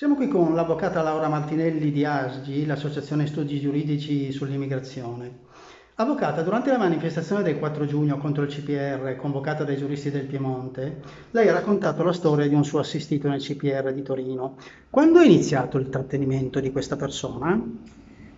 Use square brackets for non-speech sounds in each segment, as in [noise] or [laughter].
Siamo qui con l'avvocata Laura Martinelli di ASGI, l'Associazione Studi Giuridici sull'Immigrazione. Avvocata, durante la manifestazione del 4 giugno contro il CPR convocata dai giuristi del Piemonte, lei ha raccontato la storia di un suo assistito nel CPR di Torino. Quando è iniziato il trattenimento di questa persona?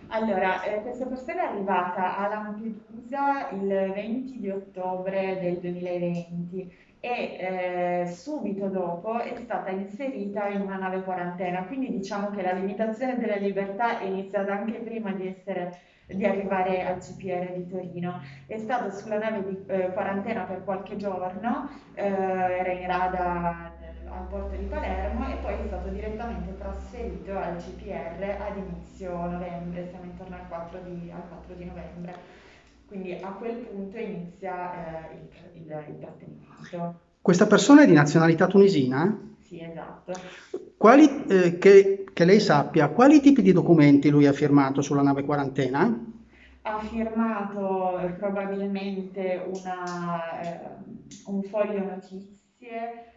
Allora, eh, questa persona è arrivata a Lampedusa il 20 di ottobre del 2020 e eh, subito dopo è stata inserita in una nave quarantena, quindi diciamo che la limitazione della libertà è iniziata anche prima di, essere, di arrivare al CPR di Torino. È stato sulla nave di eh, quarantena per qualche giorno, eh, era in rada al porto di Palermo e poi è stato direttamente trasferito al CPR ad inizio novembre, siamo intorno al 4 di, al 4 di novembre. Quindi a quel punto inizia eh, il, il, il trattenimento. Questa persona è di nazionalità tunisina? Sì, esatto. Quali, eh, che, che, lei sappia, quali tipi di documenti lui ha firmato sulla nave quarantena? Ha firmato eh, probabilmente una, eh, un foglio notizie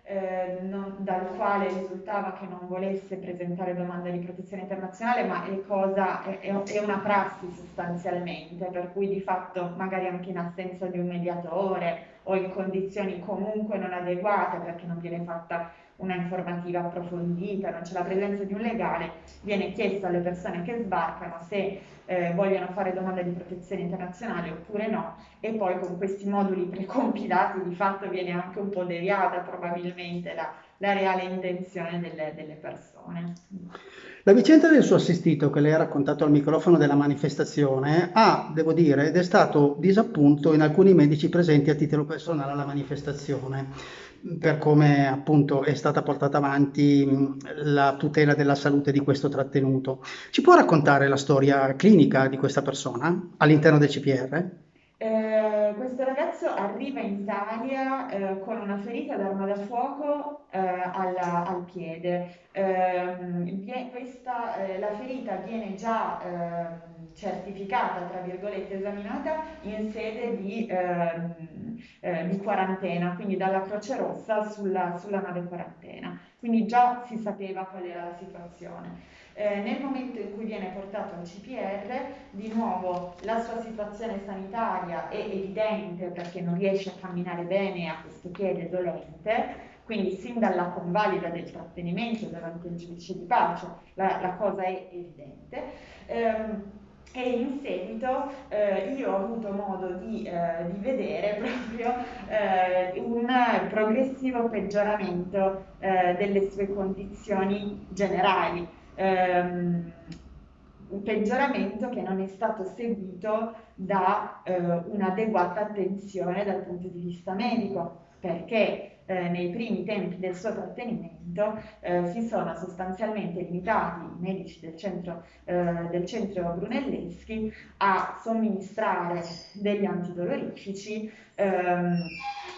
eh, non, dal quale risultava che non volesse presentare domanda di protezione internazionale, ma è, cosa, è, è, una prassi sostanzialmente, per cui di fatto magari anche in assenza di un mediatore o in condizioni comunque non adeguate perché non viene fatta una informativa approfondita, non c'è la presenza di un legale, viene chiesto alle persone che sbarcano se eh, vogliono fare domanda di protezione internazionale oppure no e poi con questi moduli precompilati di fatto viene anche un po' deviata probabilmente la, la reale intenzione delle, delle persone. La vicenda del suo assistito che lei ha raccontato al microfono della manifestazione ha, devo dire, ed è stato disappunto in alcuni medici presenti a titolo personale alla manifestazione per come appunto è stata portata avanti la tutela della salute di questo trattenuto. Ci può raccontare la storia clinica di questa persona all'interno del CPR? Eh, questo ragazzo arriva in Italia eh, con una ferita d'arma da fuoco eh, alla, al piede. Ehm, questa, eh, la ferita viene già ehm, certificata, tra virgolette, esaminata in sede di, ehm, eh, di quarantena, quindi dalla Croce Rossa sulla, sulla nave quarantena. Quindi già si sapeva qual era la situazione. Eh, nel momento in cui viene portato al CPR, di nuovo la sua situazione sanitaria è evidente perché non riesce a camminare bene ha questo piede dolente, quindi sin dalla convalida del trattenimento davanti al giudice di pace la, la cosa è evidente. Ehm, e in seguito eh, io ho avuto modo di, eh, di vedere proprio eh, un progressivo peggioramento eh, delle sue condizioni generali. Ehm, un peggioramento che non è stato seguito da eh, un'adeguata attenzione dal punto di vista medico, perché eh, nei primi tempi del suo trattenimento eh, si sono sostanzialmente limitati i medici del centro, eh, del centro Brunelleschi a somministrare degli antidolorifici ehm,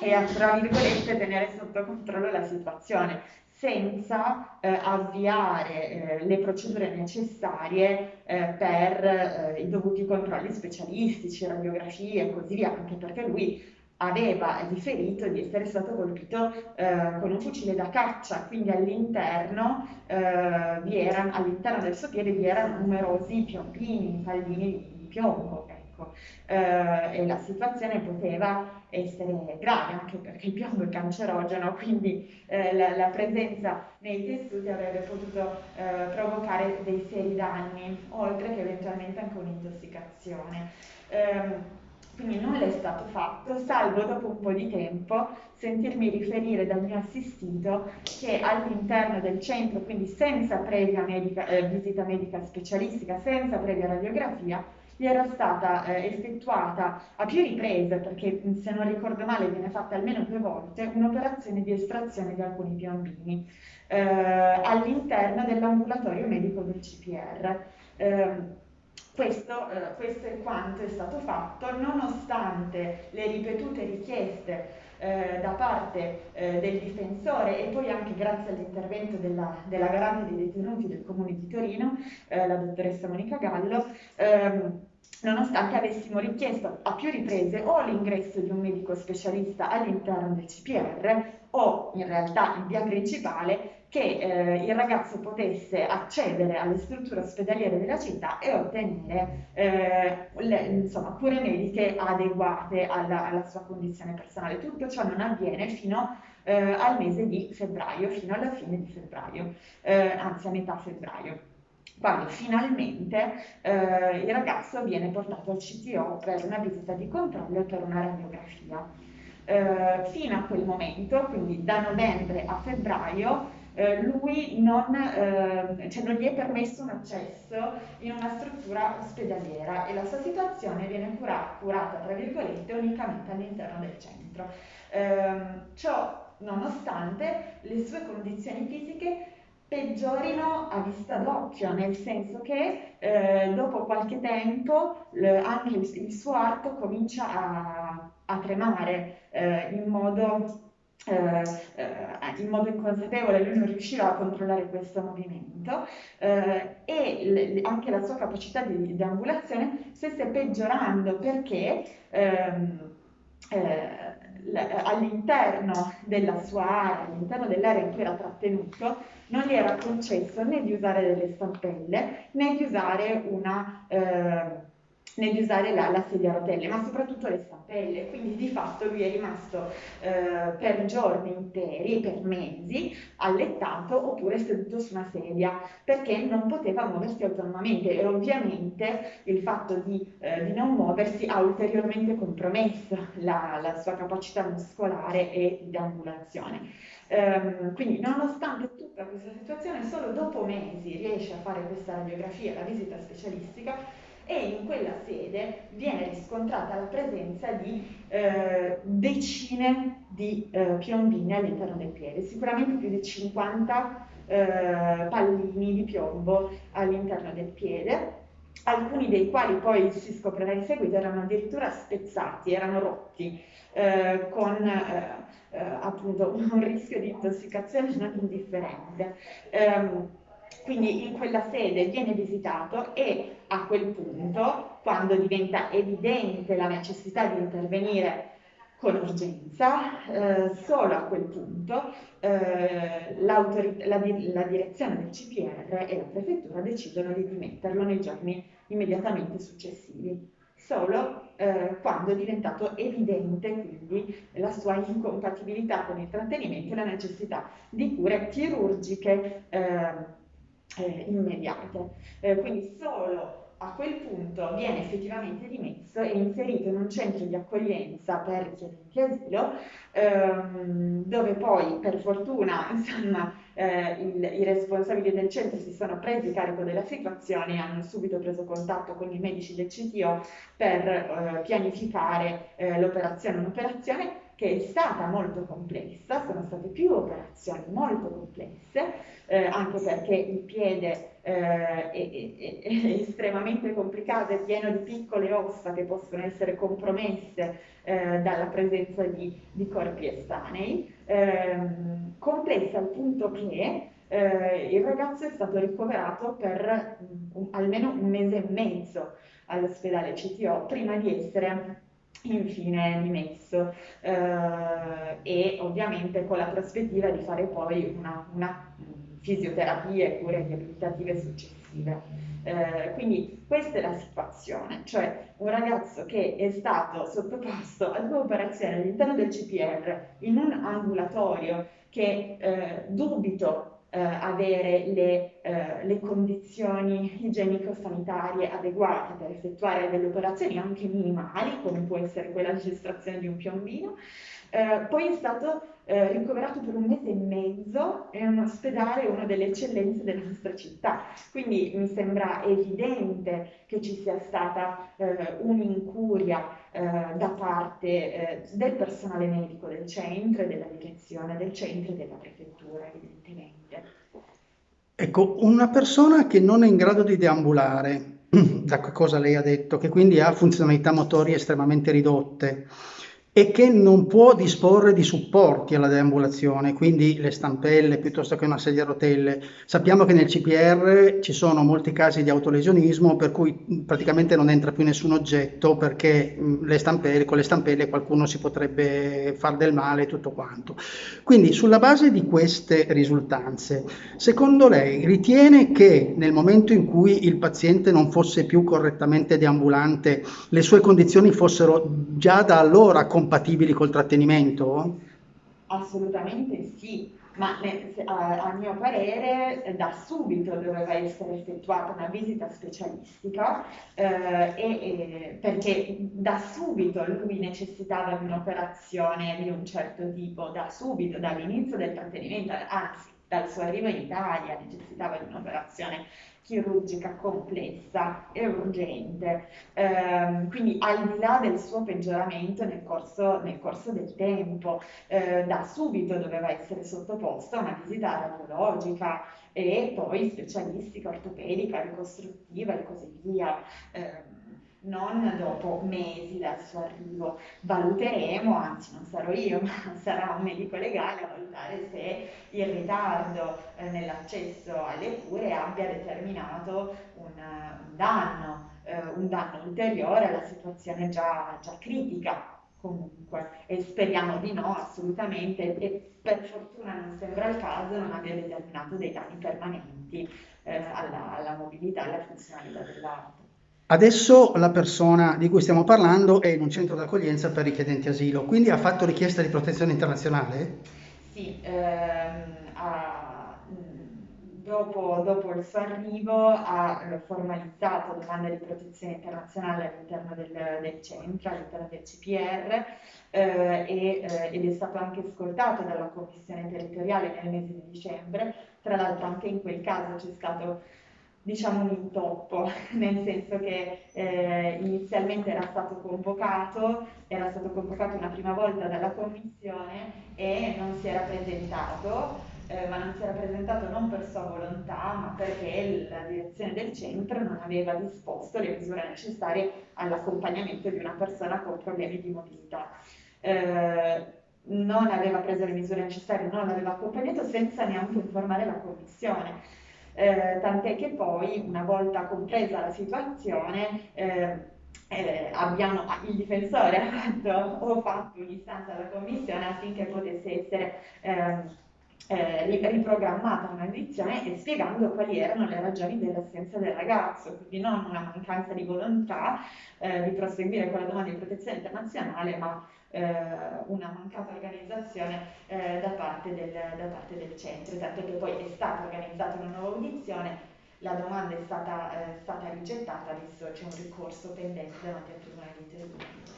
e a, tra virgolette, tenere sotto controllo la situazione senza eh, avviare eh, le procedure necessarie eh, per eh, i dovuti controlli specialistici, radiografie e così via, anche perché lui aveva riferito di essere stato colpito eh, con un fucile da caccia, quindi all'interno, eh, all'interno del suo piede vi erano numerosi piombini, pallini di piombo ecco. eh, e la situazione poteva essere grave anche perché il piombo è cancerogeno, quindi eh, la, la, presenza nei tessuti avrebbe potuto eh, provocare dei seri danni, oltre che eventualmente anche un'intossicazione. Quindi nulla è stato fatto, salvo dopo un po' di tempo sentirmi riferire dal mio assistito che all'interno del centro, quindi senza previa medica, eh, visita medica specialistica, senza previa radiografia, gli era stata eh, effettuata a più riprese, perché se non ricordo male viene fatta almeno due volte, un'operazione di estrazione di alcuni piombini eh, all'interno dell'ambulatorio medico del CPR. Questo, eh, questo, è quanto è stato fatto, nonostante le ripetute richieste eh, da parte eh, del difensore e poi anche grazie all'intervento della, della, garante dei detenuti del Comune di Torino, eh, la dottoressa Monica Gallo, ehm, nonostante avessimo richiesto a più riprese o l'ingresso di un medico specialista all'interno del CPR o in realtà in via principale che eh, il ragazzo potesse accedere alle strutture ospedaliere della città e ottenere eh, le, insomma, cure mediche adeguate alla, alla, sua condizione personale. Tutto ciò non avviene fino eh, al mese di febbraio, fino alla fine di febbraio, eh, anzi a metà febbraio quando finalmente eh, il ragazzo viene portato al CTO per una visita di controllo e per una radiografia. Eh, fino a quel momento, quindi da novembre a febbraio, eh, lui non, eh, cioè non, gli è permesso un accesso in una struttura ospedaliera e la sua situazione viene cura curata, tra virgolette, unicamente all'interno del centro. Ehm, ciò nonostante le sue condizioni fisiche peggiorino a vista d'occhio, nel senso che eh, dopo qualche tempo le, anche il, il, suo arto comincia a, a tremare eh, in modo eh, eh, in modo inconsapevole lui non riusciva a controllare questo movimento eh, e anche la sua capacità di deambulazione stesse peggiorando perché ehm, eh, all'interno della sua area, all'interno dell'area in cui era trattenuto, non gli era concesso né di usare delle stampelle né di usare una eh, né di usare la, la, sedia a rotelle, ma soprattutto le stampelle. Quindi di fatto lui è rimasto eh, per giorni interi, per mesi, allettato oppure seduto su una sedia perché non poteva muoversi autonomamente e ovviamente il fatto di, eh, di non muoversi ha ulteriormente compromesso la, la sua capacità muscolare e di ambulazione. Um, quindi nonostante tutta questa situazione, solo dopo mesi riesce a fare questa radiografia, la visita specialistica, e in quella sede viene riscontrata la presenza di eh, decine di eh, piombini all'interno del piede, sicuramente più di 50 eh, pallini di piombo all'interno del piede, alcuni dei quali poi si scoprirà in seguito erano addirittura spezzati, erano rotti, eh, con eh, eh, appunto [laughs] un rischio di intossicazione non indifferente. Quindi in quella sede viene visitato e a quel punto, quando diventa evidente la necessità di intervenire con urgenza, eh, solo a quel punto eh, la, la, direzione del CPR e la prefettura decidono di dimetterlo nei giorni immediatamente successivi, solo eh, quando è diventato evidente quindi la sua incompatibilità con il trattenimento e la necessità di cure chirurgiche eh, immediate. Eh, quindi solo a quel punto viene effettivamente dimesso e inserito in un centro di accoglienza per richiedenti asilo, ehm, dove poi per fortuna [laughs] insomma, eh, il, i responsabili del centro si sono presi carico della situazione e hanno subito preso contatto con i medici del CTO per eh, pianificare eh, l'operazione, un'operazione che è stata molto complessa, sono state più operazioni molto complesse, eh, anche perché il piede eh, è, è, è, [laughs] estremamente complicato, è pieno di piccole ossa che possono essere compromesse eh, dalla presenza di, di corpi estranei, ehm, complessa al punto che eh, il ragazzo è stato ricoverato per um, almeno un mese e mezzo all'ospedale CTO prima di essere infine dimesso. Eh, e ovviamente con la prospettiva di fare poi una, una fisioterapia e cure riabilitative successive. Eh, quindi questa è la situazione, cioè un ragazzo che è stato sottoposto a due operazioni all'interno del CPR in un ambulatorio che eh, dubito eh, avere le, eh, le condizioni igienico-sanitarie adeguate per effettuare delle operazioni anche minimali, come può essere quella di estrazione di un piombino. Eh, poi è stato eh, ricoverato per un mese e mezzo in un ospedale, una delle eccellenze della nostra città. Quindi mi sembra evidente che ci sia stata eh, un'incuria eh, da parte eh, del personale medico del centro e della direzione del centro e della prefettura, evidentemente. Ecco, una persona che non è in grado di deambulare, [clears throat] da cosa lei ha detto, che quindi ha funzionalità motorie estremamente ridotte, e che non può disporre di supporti alla deambulazione, quindi le stampelle piuttosto che una sedia a rotelle. Sappiamo che nel CPR ci sono molti casi di autolesionismo per cui praticamente non entra più nessun oggetto perché le stampelle, con le stampelle qualcuno si potrebbe far del male e tutto quanto. Quindi sulla base di queste risultanze, secondo lei ritiene che nel momento in cui il paziente non fosse più correttamente deambulante, le sue condizioni fossero già da allora compatibili col trattenimento? Assolutamente sì, ma a, mio parere da subito doveva essere effettuata una visita specialistica eh, e, perché da subito lui necessitava di un'operazione di un certo tipo, da subito, dall'inizio del trattenimento, anzi dal suo arrivo in Italia necessitava di un'operazione chirurgica complessa e urgente, eh, quindi al di là del suo peggioramento nel corso, nel corso del tempo, eh, da subito doveva essere sottoposto a una visita radiologica e poi specialistica, ortopedica, ricostruttiva e così via. Eh, non dopo mesi dal suo arrivo. Valuteremo, anzi non sarò io, [laughs] ma sarà un medico legale a valutare se il ritardo eh, nell'accesso alle cure abbia determinato un, un danno, eh, un danno ulteriore alla situazione già, già critica comunque e speriamo di no assolutamente e per fortuna non sembra il caso non abbia determinato dei danni permanenti eh, alla, alla mobilità e alla funzionalità dell'arte. Adesso la persona di cui stiamo parlando è in un centro d'accoglienza per richiedenti asilo, quindi ha fatto richiesta di protezione internazionale? Sì, ehm, ha, dopo, dopo, il suo arrivo ha formalizzato domanda di protezione internazionale all'interno del, del centro, all'interno del CPR eh, e, eh, ed è stato anche ascoltato dalla commissione territoriale nel mese di dicembre. Tra l'altro anche in quel caso c'è stato diciamo un intoppo, [laughs] nel senso che eh, inizialmente era stato convocato, era stato convocato una prima volta dalla commissione e non si era presentato, eh, ma non si era presentato non per sua volontà, ma perché la direzione del centro non aveva disposto le misure necessarie all'accompagnamento di una persona con problemi di mobilità. Eh, non aveva preso le misure necessarie, non l'aveva accompagnato senza neanche informare la commissione eh, tant'è che poi una volta compresa la situazione eh, eh, abbiamo, il difensore [laughs] ha fatto, ho fatto un'istanza alla commissione affinché potesse essere ehm, eh, riprogrammata un'audizione e spiegando quali erano le ragioni dell'assenza del ragazzo, quindi non una mancanza di volontà eh, di proseguire con la domanda di protezione internazionale, ma una mancata organizzazione eh, da parte, del, da, parte del, centro, tanto che poi è stata organizzata una nuova audizione, la domanda è stata, eh, stata rigettata, adesso c'è un ricorso pendente davanti al Tribunale di Treviso.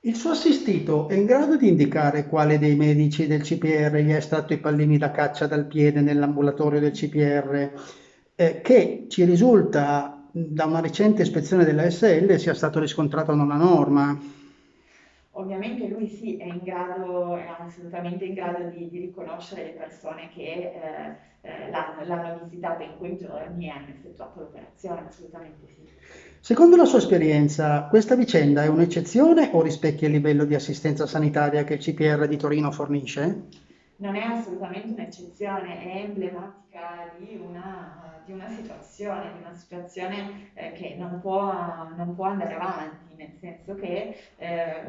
Il suo assistito è in grado di indicare quale dei medici del CPR gli ha estratto i pallini da caccia dal piede nell'ambulatorio del CPR, eh, che ci risulta da una recente ispezione della SL sia stato riscontrato non a norma. Ovviamente lui sì, è in grado, è assolutamente in grado di, di riconoscere le persone che eh, eh, l'hanno, l'hanno visitata in quei giorni e hanno effettuato l'operazione, assolutamente sì. Secondo la sua esperienza, questa vicenda è un'eccezione o rispecchia il livello di assistenza sanitaria che il CPR di Torino fornisce? Non è assolutamente un'eccezione, è emblematica di una, di una situazione, di una situazione eh, che non può, non può andare avanti nel senso che eh,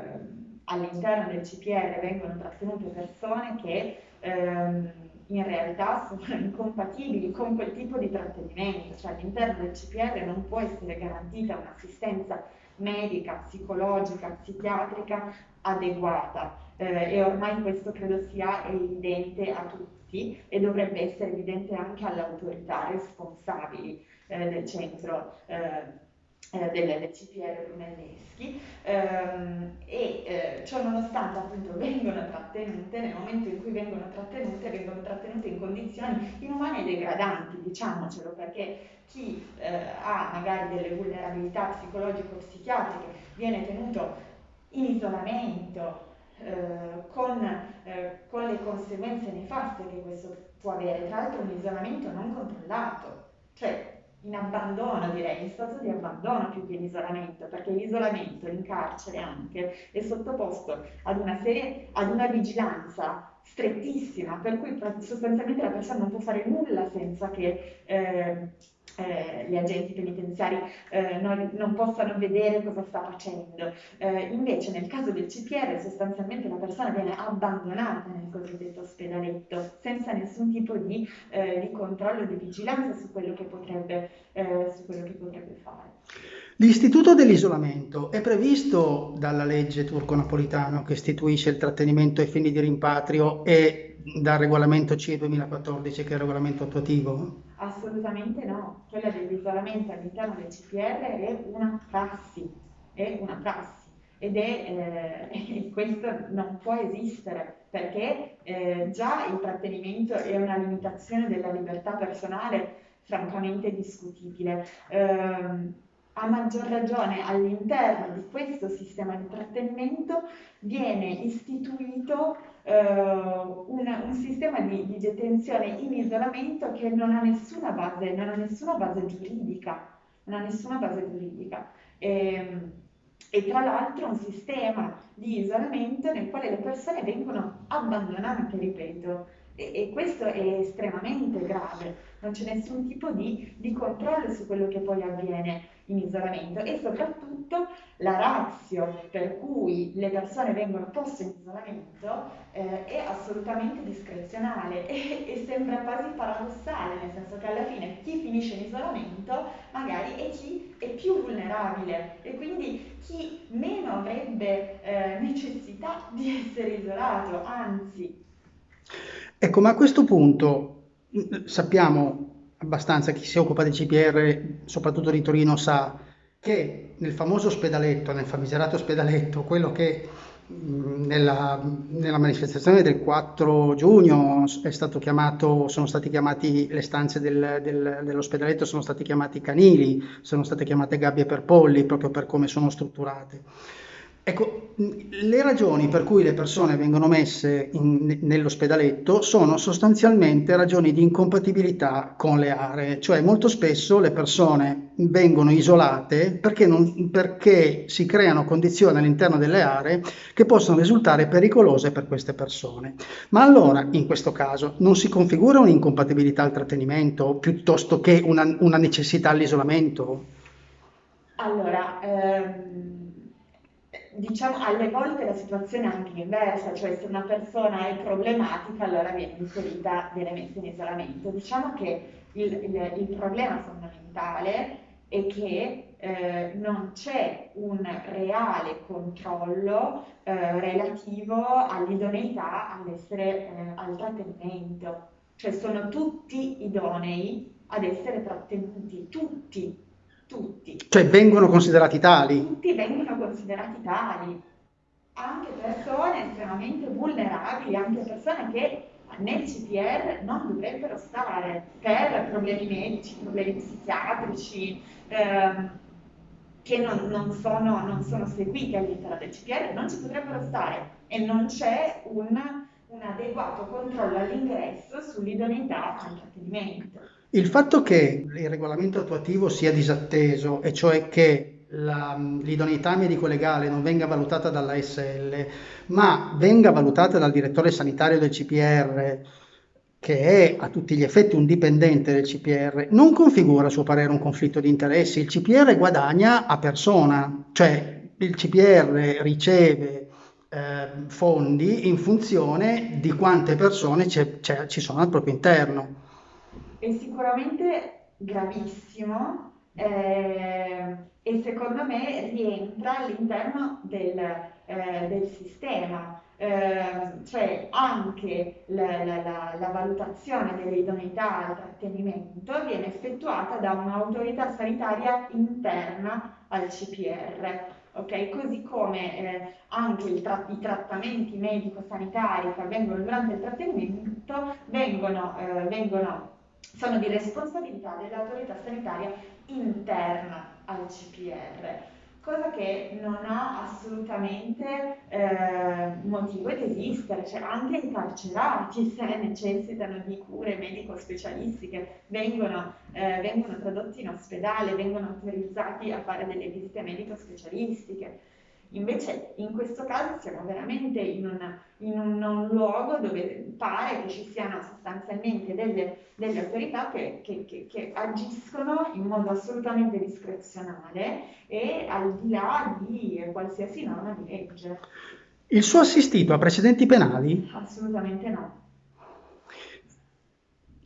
all'interno del CPR vengono trattenute persone che ehm, in realtà sono incompatibili con quel tipo di trattenimento, cioè all'interno del CPR non può essere garantita un'assistenza medica, psicologica, psichiatrica adeguata eh, e ormai questo credo sia evidente a tutti e dovrebbe essere evidente anche alle autorità responsabili eh, del centro. Eh, eh, del, del CPR Brunelleschi ehm, e eh, ciò nonostante appunto [laughs] vengono trattenute, nel momento in cui vengono trattenute, vengono trattenute in condizioni inumane e degradanti, diciamocelo, perché chi eh, ha magari delle vulnerabilità psicologico-psichiatriche viene tenuto in isolamento, con, eh, con, le conseguenze nefaste che questo può avere, tra l'altro un isolamento non controllato, cioè in abbandono, direi, in stato di abbandono più che in isolamento, perché l'isolamento in carcere anche è sottoposto ad una serie, ad una vigilanza strettissima, per cui sostanzialmente la persona non può fare nulla senza che eh, eh, gli agenti penitenziari eh, non, non, possano vedere cosa sta facendo. Eh, invece nel caso del CPR sostanzialmente la persona viene abbandonata nel cosiddetto ospedaletto senza nessun tipo di, eh, di controllo di vigilanza su quello che potrebbe, eh, su quello che potrebbe fare. L'istituto dell'isolamento è previsto dalla legge turco-napolitano che istituisce il trattenimento ai fini di rimpatrio e dal regolamento CE 2014 che è il regolamento attuativo? Assolutamente no, quella dell'isolamento all'interno del CPR è una prassi, è una prassi ed è, eh, [laughs] questo non può esistere perché eh, già il trattenimento è una limitazione della libertà personale francamente discutibile. Eh, a maggior ragione all'interno di questo sistema di trattenimento viene istituito eh, un, un, sistema di, di, detenzione in isolamento che non ha nessuna base, non ha nessuna base giuridica, non ha nessuna base giuridica. E, ehm, e tra l'altro un sistema di isolamento nel quale le persone vengono abbandonate, ripeto, e, e questo è estremamente grave, non c'è nessun tipo di, di controllo su quello che poi avviene in isolamento e soprattutto la razio per cui le persone vengono poste in isolamento eh, è assolutamente discrezionale [laughs] e, e, sembra quasi paradossale, nel senso che alla fine chi finisce in isolamento magari è chi è più vulnerabile e quindi chi meno avrebbe eh, necessità di essere isolato, anzi. Ecco, ma a questo punto sappiamo abbastanza chi si occupa di CPR, soprattutto di Torino, sa che nel famoso ospedaletto, nel famigerato ospedaletto, quello che nella, nella, manifestazione del 4 giugno chiamato, sono stati chiamati le stanze del, del, dell'ospedaletto sono stati chiamati canili, sono state chiamate gabbie per polli proprio per come sono strutturate. Ecco, le ragioni per cui le persone vengono messe in, nell'ospedaletto sono sostanzialmente ragioni di incompatibilità con le aree, cioè molto spesso le persone vengono isolate perché, non, perché si creano condizioni all'interno delle aree che possono risultare pericolose per queste persone. Ma allora, in questo caso, non si configura un'incompatibilità al trattenimento piuttosto che una, una necessità all'isolamento? Allora, ehm diciamo alle volte la situazione è anche inversa, cioè se una persona è problematica allora viene inserita, viene messa in isolamento. Diciamo che il, il, il problema fondamentale è che eh, non c'è un reale controllo eh, relativo all'idoneità all'essere eh, al trattenimento, cioè sono tutti idonei ad essere trattenuti, tutti tutti. Cioè vengono considerati tali? Tutti vengono considerati tali, anche persone estremamente vulnerabili, anche persone che nel CPR non dovrebbero stare per problemi medici, problemi psichiatrici, ehm, che non, non, sono, non, sono, seguiti all'interno del CPR, non ci potrebbero stare e non c'è un, un adeguato controllo all'ingresso sull'idoneità al trattenimento. Il fatto che il regolamento attuativo sia disatteso, e cioè che l'idoneità medico-legale non venga valutata dalla SL, ma venga valutata dal direttore sanitario del CPR, che è a tutti gli effetti un dipendente del CPR, non configura a suo parere un conflitto di interessi. Il CPR guadagna a persona, cioè il CPR riceve eh, fondi in funzione di quante persone ci sono al proprio interno è sicuramente gravissimo eh, e secondo me rientra all'interno del, eh, del sistema. Eh, cioè anche la, la, la, la valutazione dell'idoneità al trattenimento viene effettuata da un'autorità sanitaria interna al CPR. Okay? Così come eh, anche tra i trattamenti medico-sanitari che avvengono durante il trattenimento vengono, eh, vengono sono di responsabilità dell'autorità sanitaria interna al CPR. cosa che non ha assolutamente eh, motivo di esistere, cioè anche i carcerati se necessitano di cure medico-specialistiche vengono, eh, vengono tradotti in ospedale, vengono autorizzati a fare delle visite medico-specialistiche. Invece in questo caso siamo veramente in, una, in un, un, luogo dove pare che ci siano sostanzialmente delle, delle autorità che, che, che, che, agiscono in modo assolutamente discrezionale e al di là di qualsiasi norma di legge. Il suo assistito ha precedenti penali? Assolutamente no.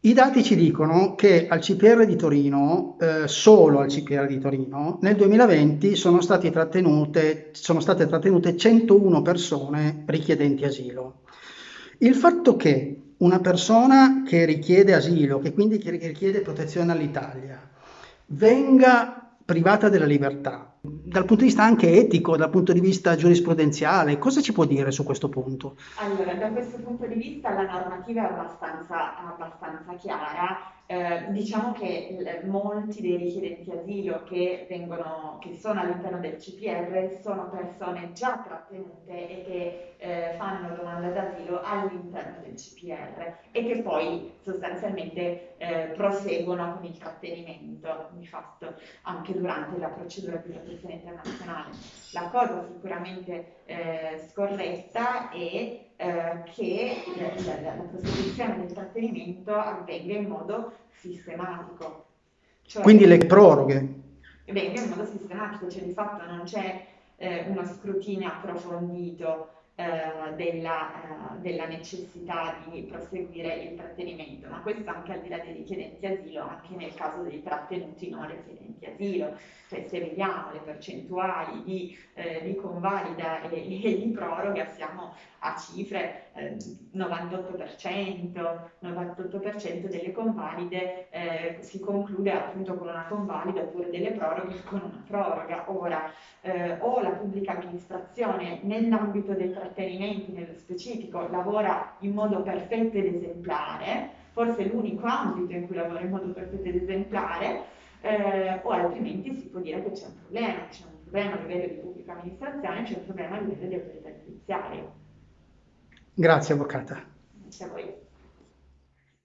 I dati ci dicono che al CPR di Torino, eh, solo al CPR di Torino, nel 2020 sono, trattenute, sono state trattenute 101 persone richiedenti asilo. Il fatto che una persona che richiede asilo, che quindi richiede protezione all'Italia, venga privata della libertà, dal punto di vista anche etico, dal punto di vista giurisprudenziale, cosa ci può dire su questo punto? Allora, da questo punto di vista la normativa è abbastanza, abbastanza chiara. Eh, diciamo che molti dei richiedenti asilo che, vengono, che sono all'interno del CPR sono persone già trattenute e che eh, fanno domanda d'asilo all'interno del CPR e che poi sostanzialmente eh, proseguono con il trattenimento di fatto anche durante la procedura di protezione internazionale. La cosa sicuramente eh, scorretta è eh, che la, la, la, prosecuzione del trattenimento avvenga in modo sistematico. Cioè, Quindi le proroghe? Avvenga in modo sistematico, cioè di fatto non c'è eh, uno scrutinio approfondito eh, della, eh, della, necessità di proseguire il trattenimento, ma questo anche al di là dei richiedenti asilo, anche nel caso dei trattenuti non richiedenti asilo, cioè se vediamo le percentuali di, eh, di convalida e, e, di proroga siamo a cifre eh, 98%, 98% delle convalide eh, si conclude appunto con una convalida oppure delle proroghe con una proroga. Ora, eh, o la pubblica amministrazione nell'ambito dei trattenimenti nello specifico lavora in modo perfetto ed esemplare, forse l'unico ambito in cui lavora in modo perfetto ed esemplare, eh, o altrimenti si può dire che c'è un problema, c'è un problema a livello di pubblica amministrazione, c'è un problema a livello di autorità giudiziaria. Grazie Avvocata. Grazie a voi.